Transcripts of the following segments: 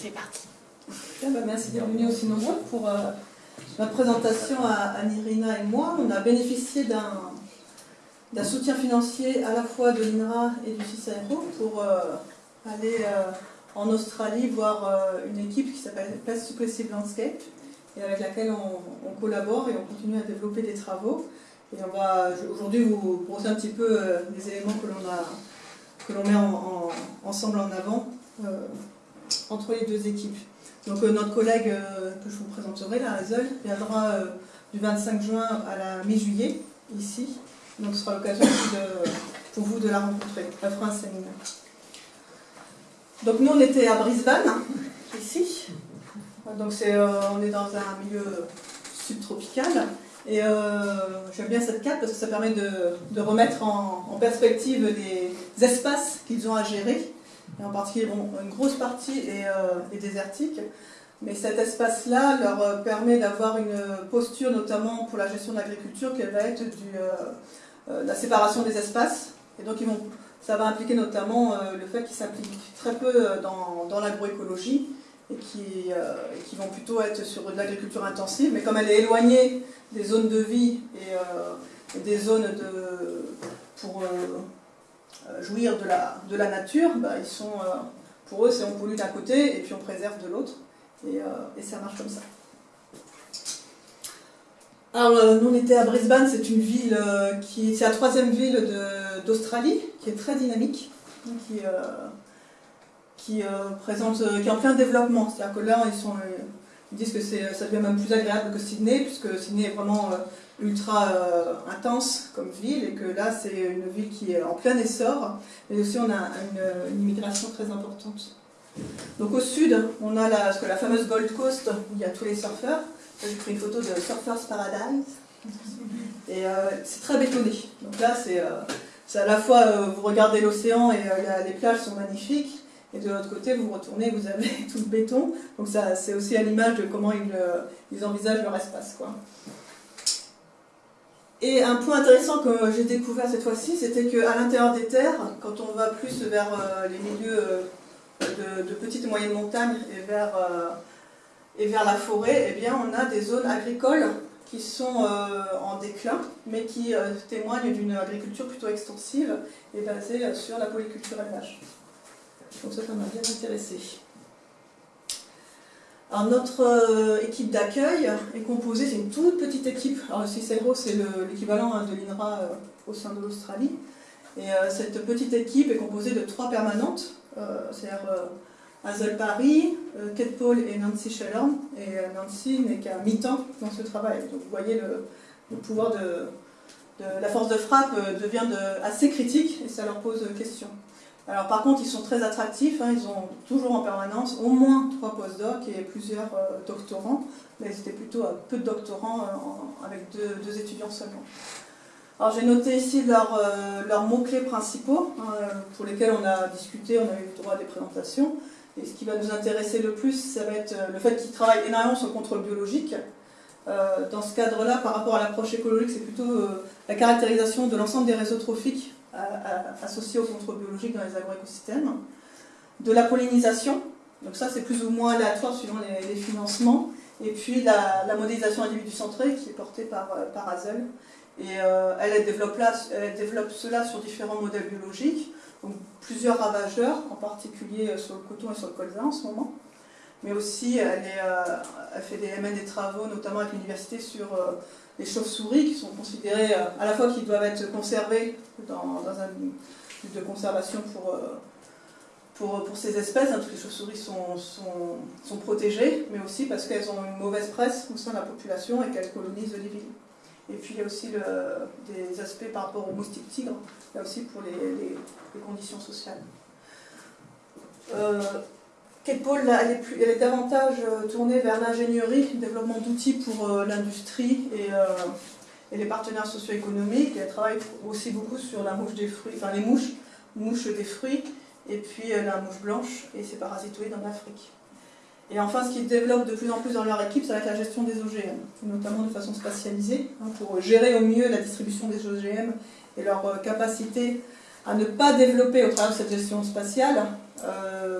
C'est parti. Bah, merci d'être venu aussi nombreux pour euh, notre présentation à, Nirina et moi. On a bénéficié d'un soutien financier à la fois de l'INRA et du CISAERO pour euh, aller euh, en Australie voir une équipe qui s'appelle Place Successive Landscape et avec laquelle on, collabore et on continue à développer des travaux. Et on va aujourd'hui vous brosser un petit peu les éléments que l'on met ensemble en avant entre les deux équipes. Donc euh, notre collègue euh, que je vous présenterai, la Hazel, viendra euh, du 25 juin à la mi-juillet, ici. Donc ce sera l'occasion pour vous de la rencontrer. Elle fera un séminaire. Donc nous on était à Brisbane, ici. Donc on est dans un milieu subtropical. Et j'aime bien cette carte parce que ça permet de, remettre en, perspective les espaces qu'ils ont à gérer et en particulier une grosse partie euh, est, désertique. Mais cet espace-là leur euh, permet d'avoir une posture, notamment pour la gestion de l'agriculture, qui va être du, euh, la séparation des espaces. Et donc ça va impliquer notamment le fait qu'ils s'impliquent très peu dans, l'agroécologie et qui, vont plutôt être sur de l'agriculture intensive. Mais comme elle est éloignée des zones de vie et, des zones de, pour jouir de la, de la nature, bah, ils sont, euh, pour eux, c'est on pollue d'un côté et puis on préserve de l'autre. Et, euh, et, ça marche comme ça. Alors, nous, on était à Brisbane, c'est une ville qui. La troisième ville d'Australie, qui est très dynamique, qui, qui, présente, qui est en plein développement. C'est-à-dire que là, ils, sont, ils disent que ça devient même plus agréable que Sydney, puisque Sydney est vraiment ultra euh, intense comme ville et que là c'est une ville qui est en plein essor mais aussi on a une, immigration très importante. Donc au sud on a la, la fameuse Gold Coast où il y a tous les surfeurs. J'ai pris une photo de Surfers Paradise et euh, c'est très bétonné. Donc là c'est euh, à la fois vous regardez l'océan et les plages sont magnifiques et de l'autre côté, vous retournez, vous avez tout le béton. Donc c'est aussi à l'image de comment ils, ils, envisagent leur espace. Quoi. Et un point intéressant que j'ai découvert cette fois-ci, c'était qu'à l'intérieur des terres, quand on va plus vers euh, les milieux euh, de, petites et moyennes montagnes et vers, euh, et vers la forêt, eh bien, on a des zones agricoles qui sont en déclin, mais qui témoignent d'une agriculture plutôt extensive et basée sur la polyculture élevage. Donc ça, ça m'a bien intéressé. Alors notre euh, équipe d'accueil est composée, c'est une toute petite équipe. Alors le CICERO, c'est l'équivalent hein, de l'INRA euh, au sein de l'Australie. Et euh, cette petite équipe est composée de trois permanentes, c'est-à-dire Hazel Paris, Kate Paul et Nancy Sheller. Et Nancy n'est qu'à mi-temps dans ce travail. Donc vous voyez le, pouvoir de, la force de frappe devient assez critique et ça leur pose question. Alors par contre, ils sont très attractifs, hein, ils ont toujours en permanence au moins trois postdocs et plusieurs euh, doctorants, mais c'était plutôt euh, peu de doctorants euh, avec deux, étudiants seulement. Alors j'ai noté ici leurs, mots-clés principaux, hein, pour lesquels on a discuté, on a eu le droit à des présentations. Et ce qui va nous intéresser le plus, ça va être le fait qu'ils travaillent énormément sur le contrôle biologique. dans ce cadre-là, par rapport à l'approche écologique, c'est plutôt la caractérisation de l'ensemble des réseaux trophiques associés au contrôle biologique dans les agroécosystèmes, de la pollinisation, donc ça c'est plus ou moins aléatoire suivant les, financements, et puis la, modélisation individu centrée qui est portée par, euh, par Hazel. Et euh, elle, développe elle développe cela sur différents modèles biologiques, donc plusieurs ravageurs, en particulier sur le coton et sur le colza en ce moment. Mais aussi, elle, est, euh, fait des, elle mène des travaux, notamment avec l'université, sur les chauves-souris qui sont considérées euh, à la fois qu'ils doivent être conservées dans, un but de conservation pour, euh, ces espèces, hein, toutes les chauves-souris sont, sont, protégées, mais aussi parce qu'elles ont une mauvaise presse au sein de la population et qu'elles colonisent les villes. Et puis il y a aussi des aspects par rapport aux moustiques tigres, là aussi pour les, les, conditions sociales. Euh, Paul, elle est, davantage euh, tournée vers l'ingénierie, le développement d'outils pour euh, l'industrie euh, et, les partenaires socio-économiques. Elle travaille aussi beaucoup sur la mouche des fruits, enfin les mouches, mouches des fruits, et puis la mouche blanche et ses parasitoïdes en Afrique. Et enfin, ce qu'ils développent de plus en plus dans leur équipe, ça va être la gestion des OGM, notamment de façon spatialisée, hein, pour gérer au mieux la distribution des OGM et leur capacité à ne pas développer au travers de cette gestion spatiale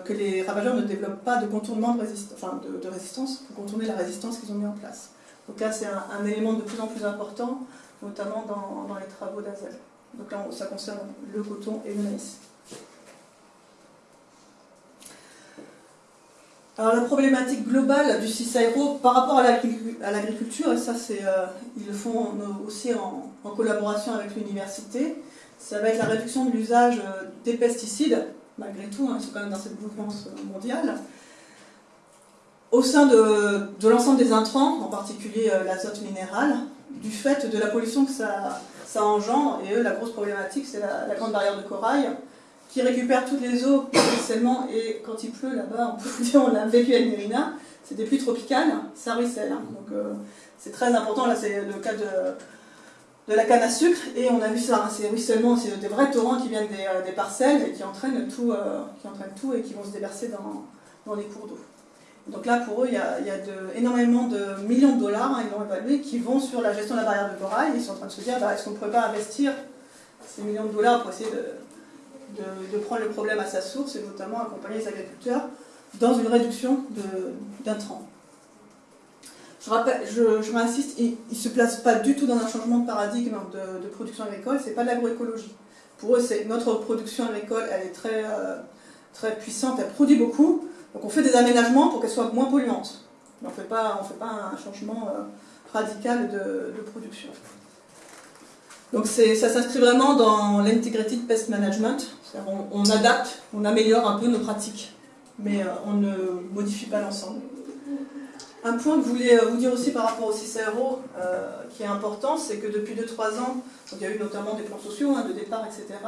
que les ravageurs ne développent pas de contournement de, de, résistance pour contourner la résistance qu'ils ont mis en place. Donc là, c'est un, élément de plus en plus important, notamment dans, les travaux d'Azel. Donc là, ça concerne le coton et le maïs. Alors la problématique globale du CISAERO par rapport à l'agriculture, et ça euh, ils le font aussi en, collaboration avec l'université, ça va être la réduction de l'usage euh, des pesticides, malgré tout, hein, ils quand même dans cette mouvance euh, mondiale, au sein de, l'ensemble des intrants, en particulier l'azote minéral, du fait de la pollution que ça, engendre, et eux la grosse problématique c'est la, grande barrière de corail, qui récupère toutes les eaux ruissellement et quand il pleut là-bas, on peut dire, on l'a vécu à Mérina, c'est des pluies tropicales, ça ruisselle. Hein. donc euh, c'est très important, là c'est le cas de, de la canne à sucre, et on a vu ça, hein, c'est ruissellement, c'est des vrais torrents qui viennent des, euh, parcelles et qui entraînent, tout, euh, qui entraînent tout et qui vont se déverser dans, les cours d'eau. Donc là, pour eux, il y a, y a énormément de millions de dollars, hein, qui vont sur la gestion de la barrière de corail. Ils sont en train de se dire, bah, est-ce qu'on ne pourrait pas investir ces millions de dollars pour essayer de, de, prendre le problème à sa source et notamment accompagner les agriculteurs dans une réduction d'intrants. Je, rappelle, je, je m'insiste, il ne se place pas du tout dans un changement de paradigme de, production agricole, ce n'est pas de l'agroécologie. Pour eux, c'est notre production agricole, elle est très, euh, très puissante, elle produit beaucoup, donc on fait des aménagements pour qu'elle soit moins polluante. on ne fait, pas, fait pas un changement euh, radical de production. Donc ça s'inscrit vraiment dans l'integrated pest management. On, on, adapte, on améliore un peu nos pratiques, mais euh, on ne modifie pas l'ensemble. Un point que je voulais euh, vous dire aussi par rapport au CICRO, euh, qui est important, c'est que depuis 2-3 ans, il y a eu notamment des plans sociaux hein, de départ, etc.,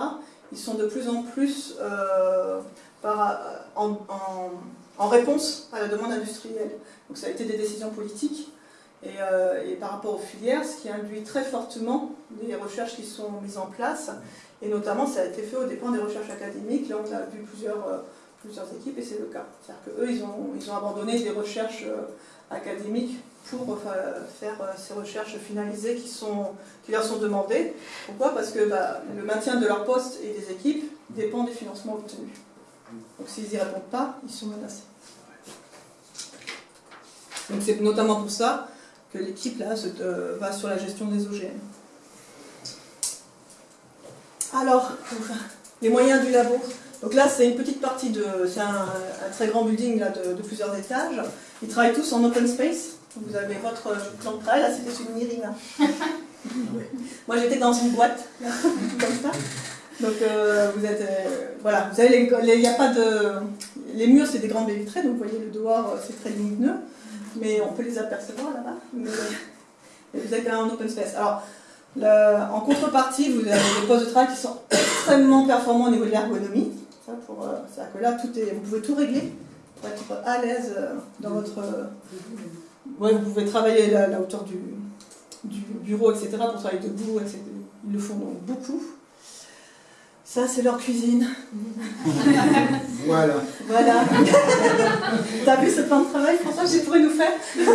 ils sont de plus en plus en, réponse à la demande industrielle. Donc ça a été des décisions politiques, euh, et, par rapport aux filières, ce qui induit très fortement les recherches qui sont mises en place, et notamment ça a été fait au dépend des recherches académiques, là on a vu plusieurs, euh, plusieurs équipes et c'est le cas. C'est-à-dire qu'eux, ils ont, ils ont abandonné des recherches euh, académiques pour faire ces recherches finalisées qui, leur sont demandées. Pourquoi? Parce que bah, le maintien de leur poste et des équipes dépend des financements obtenus. Donc s'ils n'y répondent pas, ils sont menacés. Donc c'est notamment pour ça que l'équipe euh, va sur la gestion des OGM. Alors, les moyens du labo. Donc là, c'est une petite partie de... C'est un, très grand building là, de, plusieurs étages. Ils travaillent tous en open space. Vous avez votre plan de travail, là c'était sur une Irina. Moi j'étais dans une boîte, comme ça. Donc euh, vous êtes... Euh, voilà, vous avez les... Il n'y a pas de... Les murs c'est des grands baies vitrées, donc vous voyez le dehors c'est très lumineux mais on peut les apercevoir là-bas. vous êtes quand même en open space. Alors, en contrepartie, vous avez des postes de travail qui sont extrêmement performants au niveau de l'ergonomie. Euh, c'est-à-dire que là, tout est, vous pouvez tout régler pour être à l'aise euh, dans votre... Euh, ouais, vous pouvez travailler la, la hauteur du, du, bureau, etc. pour travailler debout, etc. Ils le font donc beaucoup. Ça, c'est leur cuisine. voilà. Voilà. T'as vu ce plan de travail, François, j'ai pourrais nous faire?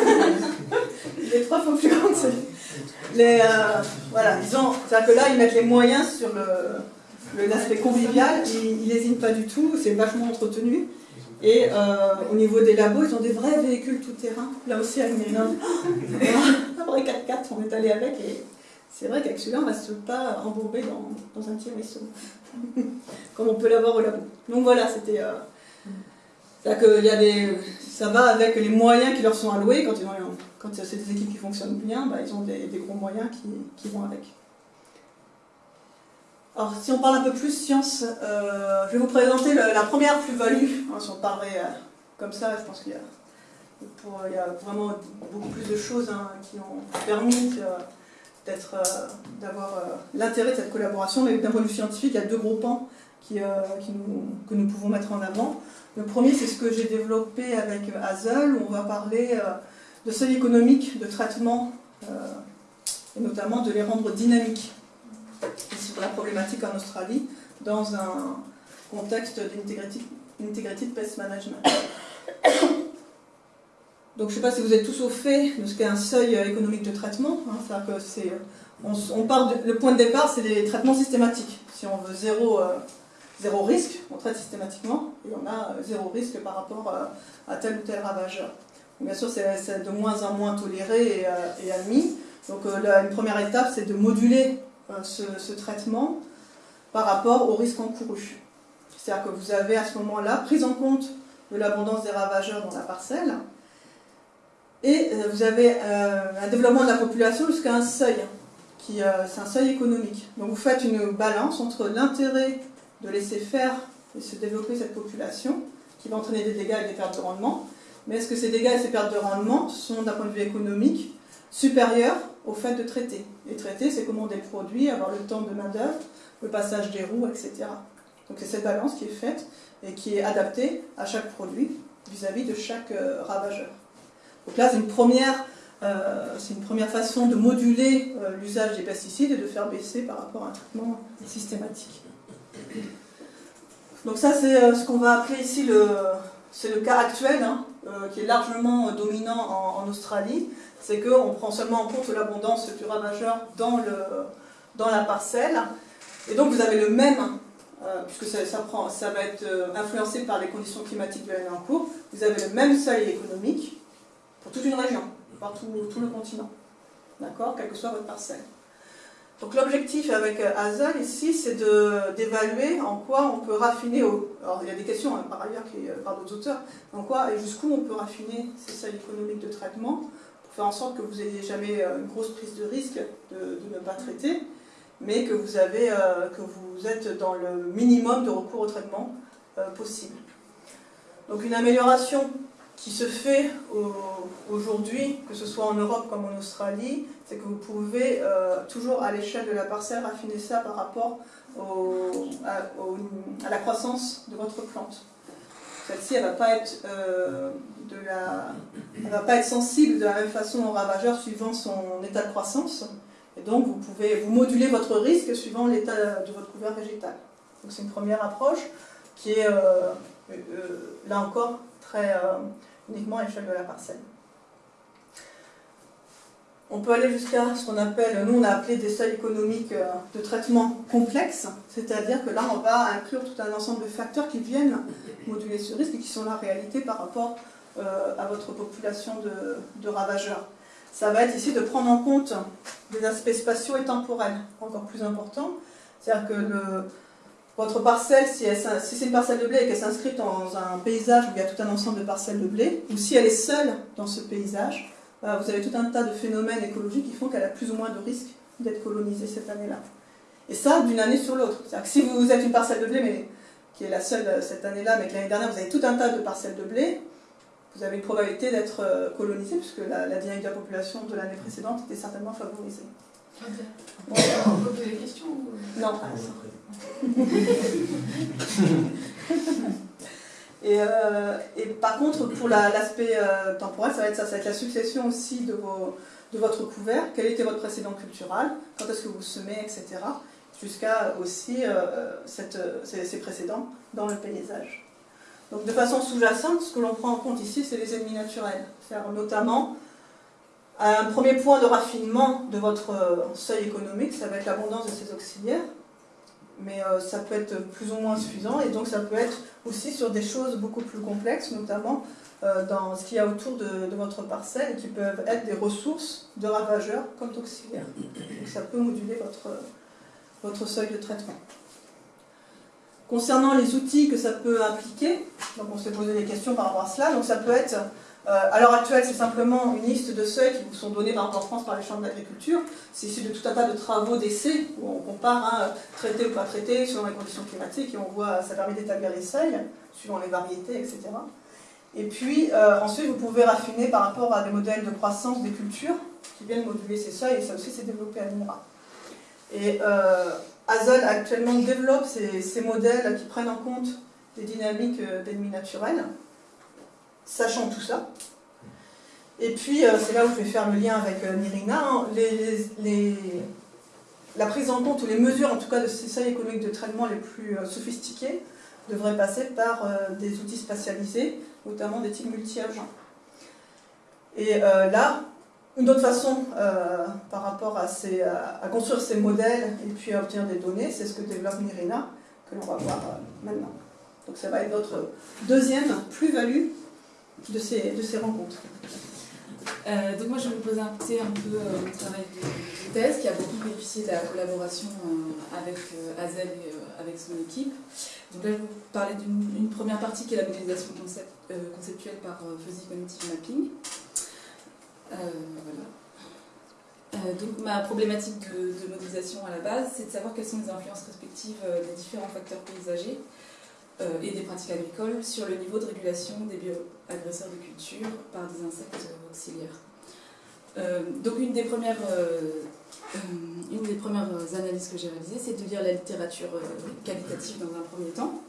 Il est trois fois plus grand que Les, euh, voilà, disons, c'est-à-dire que là, ils mettent les moyens sur l'aspect convivial, ils n'hésitent pas du tout, c'est vachement entretenu. Et euh, au niveau des labos, ils ont des vrais véhicules tout-terrain. Là aussi, un vrai 4x4, on est allé avec et c'est vrai qu'avec celui-là, on ne reste pas embourbé dans, dans un petit ruisseau, comme on peut l'avoir au labo. Donc voilà, c'était... Euh, que y a des, ça va avec les moyens qui leur sont alloués. Quand, ils quand c'est des équipes qui fonctionnent bien, bah, ils ont des, gros moyens qui, qui, vont avec. Alors, si on parle un peu plus science, euh, je vais vous présenter la première plus-value. Hein, si on parlait euh, comme ça, je pense qu'il y y a vraiment beaucoup plus de choses hein, qui ont permis euh, d'avoir l'intérêt de cette collaboration. Mais d'un point de vue scientifique, il y a deux gros pans que nous pouvons mettre en avant. Le premier, c'est ce que j'ai développé avec Hazel, où on va parler de seuil économique, de traitement, et notamment de les rendre dynamiques. Sur la problématique en Australie, dans un contexte d'integrated pest management. Donc je ne sais pas si vous êtes tous au fait de ce qu'est un seuil euh, économique de traitement. Hein, que c'est, on, part le point de départ, c'est des traitements systématiques. Si on veut zéro, euh, zéro risque, on traite systématiquement, et on a zéro risque par rapport à tel ou tel ravageur. Bien sûr, c'est de moins en moins toléré et, admis. Donc une première étape, c'est de moduler ce, ce, traitement par rapport au risque encouru. C'est-à-dire que vous avez à ce moment-là prise en compte de l'abondance des ravageurs dans la parcelle, et euh, vous avez euh, un développement de la population jusqu'à un seuil, qui euh, c'est un seuil économique. Donc vous faites une balance entre l'intérêt de laisser faire et se développer cette population, qui va entraîner des dégâts et des pertes de rendement, mais est-ce que ces dégâts et ces pertes de rendement sont, d'un point de vue économique, supérieurs au fait de traiter Et traiter, c'est commander le produit, avoir le temps de main-d'œuvre, le passage des roues, etc. Donc c'est cette balance qui est faite et qui est adaptée à chaque produit vis-à-vis de chaque ravageur. Donc là, c'est une, première, euh, une première façon de moduler euh, l'usage des pesticides et de faire baisser par rapport à un traitement systématique. Donc ça, c'est euh, ce qu'on va appeler ici le, c'est le cas actuel, hein, qui est largement dominant en, Australie. C'est qu'on prend seulement en compte l'abondance du ravageur dans, le, dans la parcelle. Et donc vous avez le même puisque ça, prend, ça, va être influencé par les conditions climatiques de l'année en cours, vous avez le même seuil économique, toute une région, par tout, le continent, d'accord, quelle que soit votre parcelle. Donc l'objectif avec euh, Hazel ici, c'est d'évaluer en quoi on peut raffiner, alors il y a des questions hein, par ailleurs qui, euh, par d'autres auteurs, en quoi et jusqu'où on peut raffiner ces seuils économiques de traitement pour faire en sorte que vous n'ayez jamais euh, une grosse prise de risque de, ne pas traiter, mais que vous, avez, que vous êtes dans le minimum de recours au traitement possible. Donc une amélioration qui se fait aujourd'hui, que ce soit en Europe comme en Australie, c'est que vous pouvez euh, toujours à l'échelle de la parcelle raffiner ça par rapport à, la croissance de votre plante. Celle-ci, elle ne va, pas être, euh, va pas être sensible de la même façon au ravageur suivant son état de croissance. Et donc, vous pouvez vous moduler votre risque suivant l'état de votre couvert végétal. Donc, c'est une première approche qui est, euh, là encore, très uniquement à l'échelle de la parcelle. On peut aller jusqu'à ce qu'on appelle, nous on a appelé des seuils économiques euh, de traitement complexes, c'est-à-dire que là on va inclure tout un ensemble de facteurs qui viennent moduler ce risque et qui sont la réalité par rapport euh, à votre population de, ravageurs. Ça va être ici de prendre en compte des aspects spatiaux et temporels encore plus importants, c'est-à-dire que le, votre parcelle, si, c'est une parcelle de blé et qu'elle s'inscrit dans un paysage où il y a tout un ensemble de parcelles de blé, ou si elle est seule dans ce paysage, bah, vous avez tout un tas de phénomènes écologiques qui font qu'elle a plus ou moins de risques d'être colonisée cette année-là. Et ça, d'une année sur l'autre. C'est-à-dire que si vous êtes une parcelle de blé, mais qui est la seule euh, cette année-là, mais que l'année dernière, vous avez tout un tas de parcelles de blé, vous avez une probabilité d'être euh, colonisé, puisque la, la dynamique de la population de l'année précédente était certainement favorisée. On peut poser des questions Non. et, euh, et, par contre, pour l'aspect euh, temporel, ça va, être ça, ça va être la succession aussi de, vos, de votre couvert. Quel était votre précédent cultural? Quand est-ce que vous semez, etc. Jusqu'à aussi euh, cette, ces, ces, précédents dans le paysage. Donc de façon sous-jacente, ce que l'on prend en compte ici, c'est les ennemis naturels. C'est-à-dire notamment un premier point de raffinement de votre seuil économique, ça va être l'abondance de ces auxiliaires mais euh, ça peut être plus ou moins suffisant, et donc ça peut être aussi sur des choses beaucoup plus complexes, notamment euh, dans ce qu'il y a autour de, votre parcelle, qui peuvent être des ressources de ravageurs comme auxiliaires. Donc ça peut moduler votre, votre seuil de traitement. Concernant les outils que ça peut impliquer, donc on s'est posé des questions par rapport à cela, donc ça peut être euh, à l'heure actuelle, c'est simplement une liste de seuils qui vous sont donnés en France par les chambres d'agriculture. C'est issu de tout un tas de travaux d'essai où on compare hein, traité ou pas traité selon les conditions climatiques et on voit, ça permet d'établir les seuils suivant les variétés, etc. Et puis euh, ensuite, vous pouvez raffiner par rapport à des modèles de croissance des cultures qui viennent moduler ces seuils et ça aussi c'est développé à l'INRA. Et euh, actuellement développe ces, ces, modèles qui prennent en compte des dynamiques euh, d'ennemis naturels sachant tout ça. Et puis, euh, c'est là où je vais faire le lien avec euh, Nirina, hein. la prise en compte, ou les mesures en tout cas de ces seuils économiques de traitement les plus euh, sophistiqués devraient passer par des outils spatialisés, notamment des types multi-agents. Et là, une autre façon par rapport à, construire ces modèles et puis à obtenir des données, c'est ce que développe Nirina, que l'on va voir maintenant. Donc ça va être votre deuxième plus-value de ces, rencontres. Euh, donc moi je vais vous présenter un peu euh, mon travail de, thèse qui a beaucoup bénéficié de la collaboration euh, avec Azel et avec son équipe. Donc là je vais vous parler d'une première partie qui est la modélisation concept, conceptuelle par Fuzzy Cognitive Mapping. voilà. donc ma problématique de, modélisation à la base, c'est de savoir quelles sont les influences respectives des différents facteurs paysagers et des pratiques agricoles sur le niveau de régulation des bioagresseurs de culture par des insectes auxiliaires. Euh, donc une des, premières, euh, euh, une des premières analyses que j'ai réalisées, c'est de lire la littérature qualitative dans un premier temps.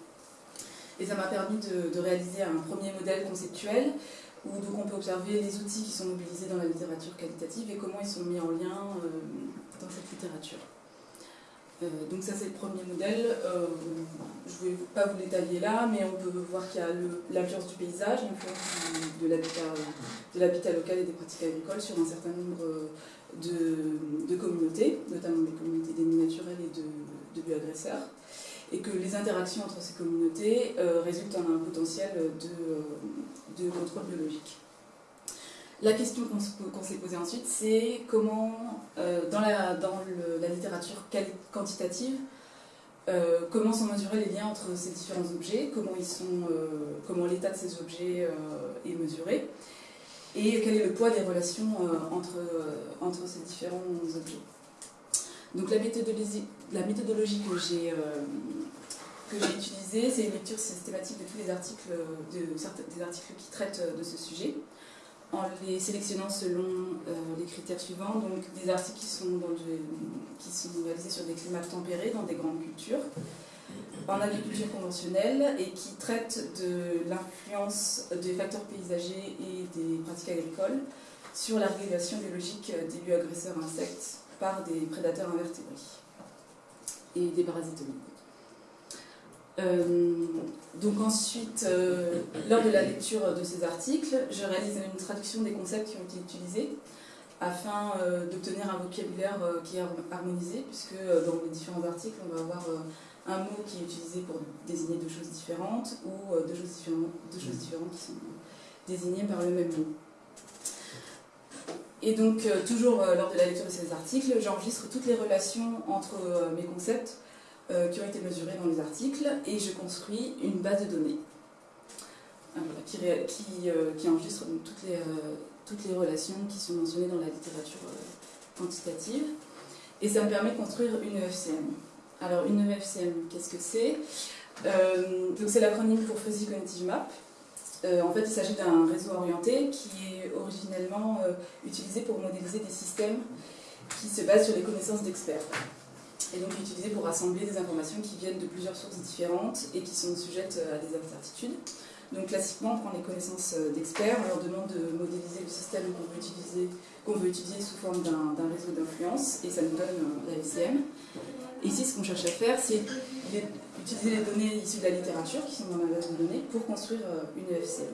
Et ça m'a permis de, réaliser un premier modèle conceptuel où on peut observer les outils qui sont mobilisés dans la littérature qualitative et comment ils sont mis en lien dans cette littérature. Euh, donc ça c'est le premier modèle, euh, je ne vais pas vous l'étaler là, mais on peut voir qu'il y a l'influence du paysage, l'influence de l'habitat local et des pratiques agricoles sur un certain nombre de, communautés, notamment les communautés d'ennemis naturels et de, bioagresseurs, et que les interactions entre ces communautés euh, résultent en un potentiel de contrôle biologique. La question qu'on s'est posée ensuite, c'est comment, euh, dans, la, littérature quantitative, euh, comment sont mesurés les liens entre ces différents objets, comment, euh, l'état de ces objets est mesuré, et quel est le poids des relations entre, ces différents objets. Donc la méthodologie, que j'ai utilisée, c'est une lecture systématique de tous les articles, de, des articles qui traitent de ce sujet en les sélectionnant selon euh, les critères suivants, donc des articles qui sont, qui sont réalisés sur des climats tempérés dans des grandes cultures, en agriculture conventionnelle et qui traitent de l'influence des facteurs paysagers et des pratiques agricoles sur la régulation biologique des lieux agresseurs insectes par des prédateurs invertébrés et des parasites euh, donc ensuite, euh, lors de la lecture de ces articles, je réalise une traduction des concepts qui ont été utilisés afin euh, d'obtenir un vocabulaire qui est harmonisé, puisque dans les différents articles, on va avoir un mot qui est utilisé pour désigner deux choses différentes ou deux choses différentes, deux choses différentes qui sont désignées par le même mot. Et donc, toujours lors de la lecture de ces articles, j'enregistre toutes les relations entre mes concepts euh, qui ont été mesurés dans les articles et je construis une base de données euh, qui, euh, qui, enregistre toutes, les, toutes les relations qui sont mentionnées dans la littérature quantitative. Et ça me permet de construire une EFCM. Alors une EFCM, qu'est-ce que c'est? Donc c'est l'acronyme pour Fuzzy Cognitive Map. en fait, il s'agit d'un réseau orienté qui est originellement utilisé pour modéliser des systèmes qui se basent sur les connaissances d'experts et donc utilisé pour rassembler des informations qui viennent de plusieurs sources différentes et qui sont sujettes à des incertitudes. Donc classiquement, on prend les connaissances euh, d'experts, on leur demande de modéliser le système qu'on veut utiliser, sous forme d'un réseau d'influence, et ça nous donne euh, la FCM. Et ici, ce qu'on cherche à faire, c'est utiliser les données issues de la littérature, qui sont dans ma base de données, pour construire euh, une FCM.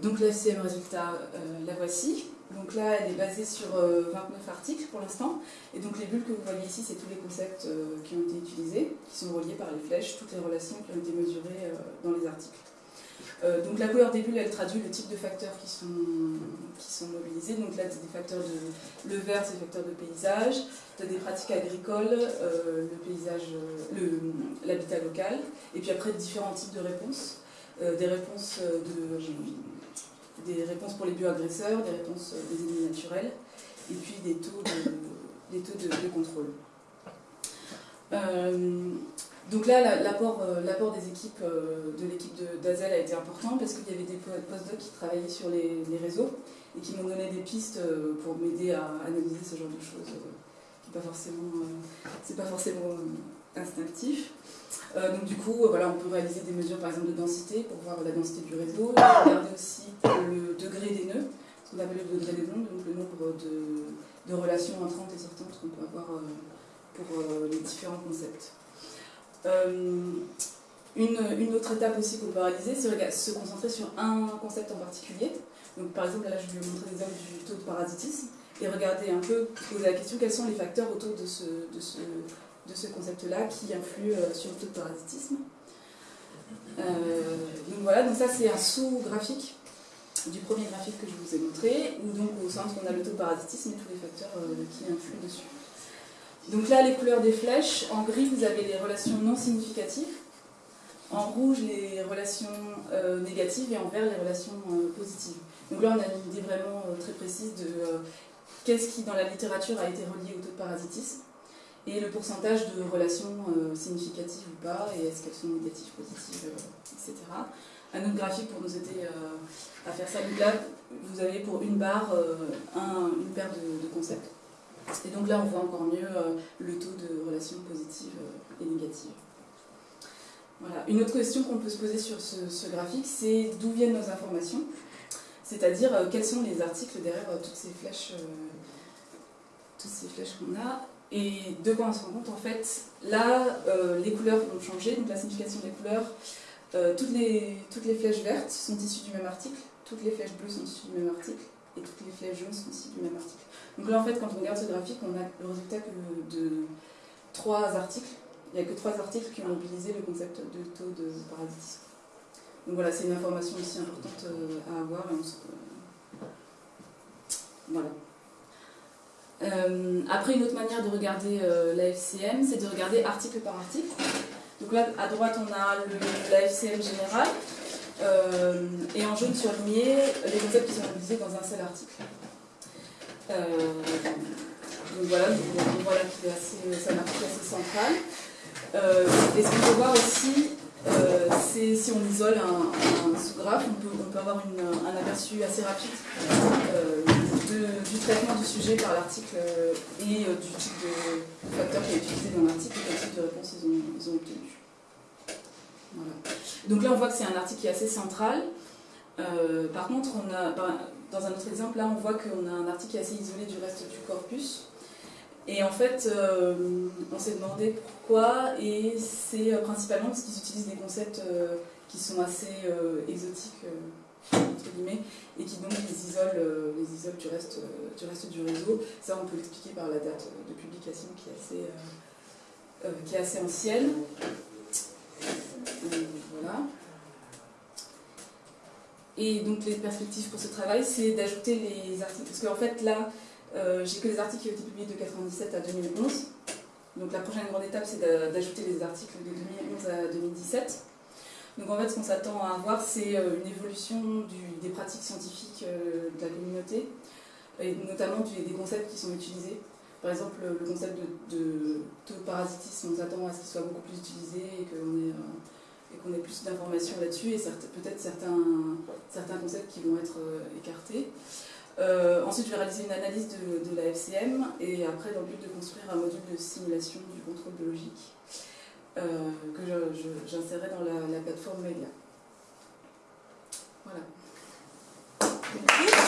donc la FCM résultat, la voici. Donc là, elle est basée sur 29 euh, articles pour l'instant. Et donc les bulles que vous voyez ici, c'est tous les concepts euh, qui ont été utilisés, qui sont reliés par les flèches, toutes les relations qui ont été mesurées euh, dans les articles. donc la couleur des bulles, elle traduit le type de facteurs qui sont, mobilisés. Donc là, c'est des facteurs de... Le vert, c'est des facteurs de paysage, des pratiques agricoles, le paysage, l'habitat local, et puis après différents types de réponses. des réponses de des réponses pour les bioagresseurs, des réponses euh, des ennemis naturels, et puis des taux de, des taux de, contrôle. Euh, donc là, euh, l'apport des équipes, de l'équipe d'Azel a été important parce qu'il y avait des postdocs qui travaillaient sur les, réseaux et qui m'ont donné des pistes pour m'aider à analyser ce genre de choses pas forcément, pas forcément instinctif. Euh, donc du coup, voilà, on peut réaliser des mesures par exemple de densité pour voir la densité du réseau, regarder aussi le degré des nœuds, ce qu'on appelle le degré des nœuds, donc le nombre de, relations entrantes et sortantes qu'on peut avoir euh, pour euh, les différents concepts. Une, autre étape aussi qu'on peut réaliser, c'est se concentrer sur un concept en particulier. Donc par exemple, là je vais vous montrer l'exemple du taux de parasitisme et regarder un peu, poser la question quels sont les facteurs autour de ce de ce concept-là qui influe sur le taux de parasitisme. donc voilà, donc ça c'est un sous-graphique du premier graphique que je vous ai montré, où donc au centre on a le taux de parasitisme et tous les facteurs qui influent dessus. Donc là, les couleurs des flèches, en gris, vous avez les relations non significatives, en rouge, les relations euh, négatives, et en vert, les relations euh, positives. Donc là, on a une idée vraiment euh, très précise de qu'est-ce qui, dans la littérature, a été relié au taux de parasitisme, et le pourcentage de relations significatives ou pas, et est-ce qu'elles sont négatives, positives, etc. Un autre graphique pour nous aider à faire ça. Donc là, vous avez pour une barre une paire de concepts. Et donc là, on voit encore mieux euh, le taux de relations positives euh, et négatives. Voilà. Une autre question qu'on peut se poser sur ce, graphique, c'est d'où viennent nos informations? C'est-à-dire, euh, quels sont les articles derrière toutes ces flèches toutes ces flèches qu'on a? Et de quoi on se rend compte en fait Là, les couleurs vont changer, donc la signification des couleurs, toutes, les, toutes les flèches vertes sont issues du même article, toutes les flèches bleues sont issues du même article, et toutes les flèches jaunes sont issues du même article. Donc là, en fait, quand on regarde ce graphique, on a le résultat que de trois articles. Il n'y a que trois articles qui ont mobilisé le concept de taux de parasitisme. Donc voilà, c'est une information aussi importante euh, à avoir. Euh, voilà. Euh, après, une autre manière de regarder la FCM, c'est de regarder article par article. Donc là, à droite, on a le, la générale, et en jaune surligné, les concepts qui sont mobilisés dans un seul article. Euh, donc voilà, qu'il est c'est un article assez central. Euh, et ce qu'on peut voir aussi, euh, c'est si on isole un, sous-graphe, on peut avoir un aperçu assez rapide du traitement du sujet par l'article et du type de, facteur qui est utilisé dans l'article et quel type de réponse ils ont, obtenu. Voilà. Donc là, on voit que c'est un article qui est assez central. par contre, on a, ben, dans un autre exemple, là, on voit qu'on a un article qui est assez isolé du reste du corpus. Et en fait, euh, on s'est demandé pourquoi, et c'est euh, principalement parce qu'ils utilisent des concepts euh, qui sont assez exotiques, entre guillemets, et qui donc les isolent, les isolent du, reste, du du réseau. Ça, on peut l'expliquer par la date de publication qui est assez, qui est assez ancienne. voilà. Et donc les perspectives pour ce travail, c'est d'ajouter les articles. Parce qu'en fait, là, euh, j'ai que les articles qui ont été publiés de 1997 à 2011. Donc la prochaine grande étape, c'est d'ajouter les articles de 2011 à 2017. Donc en fait, ce qu'on s'attend à avoir, c'est euh, une évolution des pratiques scientifiques euh, de la communauté, et notamment des concepts qui sont utilisés. Par exemple, le concept de, de taux de parasitisme, on s'attend à ce qu'il soit beaucoup plus utilisé et qu'on ait et qu'on ait plus d'informations là-dessus et peut-être certains, concepts qui vont être euh, écartés. Euh, ensuite, je vais réaliser une analyse de, la FCM et après, dans le but de construire un module de simulation du contrôle biologique euh, que j'insérais dans la, plateforme média. Voilà. Merci.